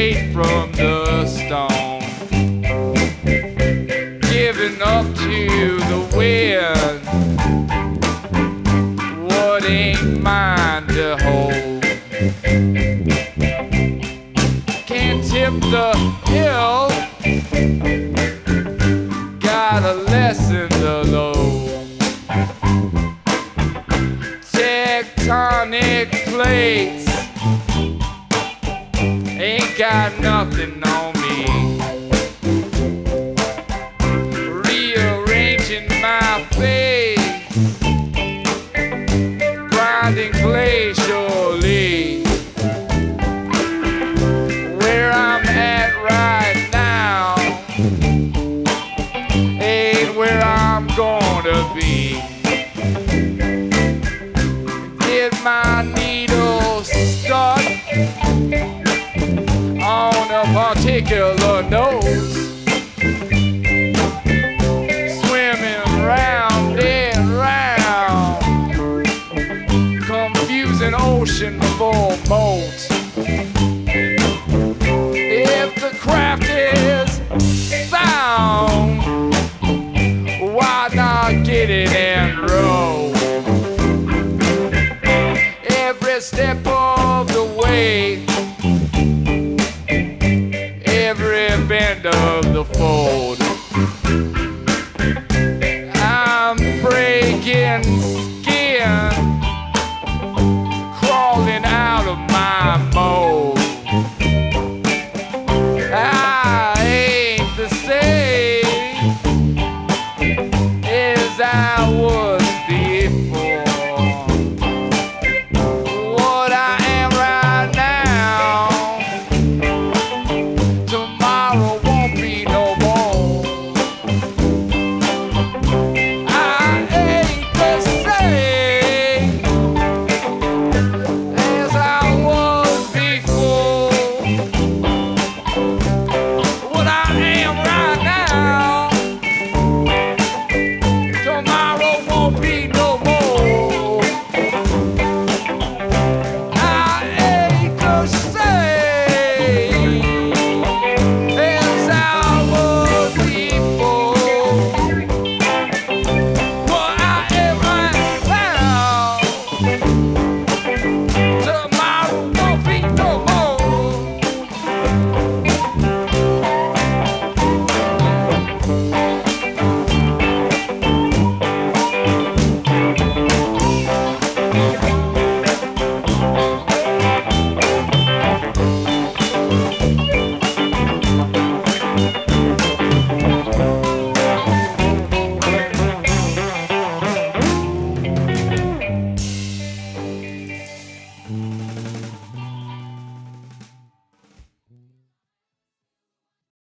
weight from the stone, giving up to the wind. What ain't mine to hold? Can't tip the hill. Got a lesson to load. Tectonic plates got nothing on me. Rearranging my face, grinding glacially. Where I'm at right now ain't where I'm gonna be. Particular note? Swimming round and round, confusing ocean for moat. band of the